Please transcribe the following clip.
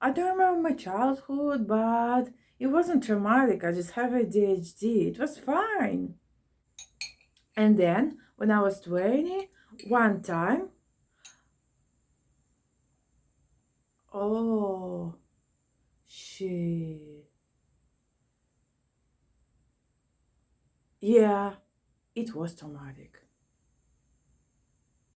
I don't remember my childhood, but it wasn't traumatic. I just have ADHD. It was fine. And then when I was 20, one time, oh, shit. Yeah, it was traumatic.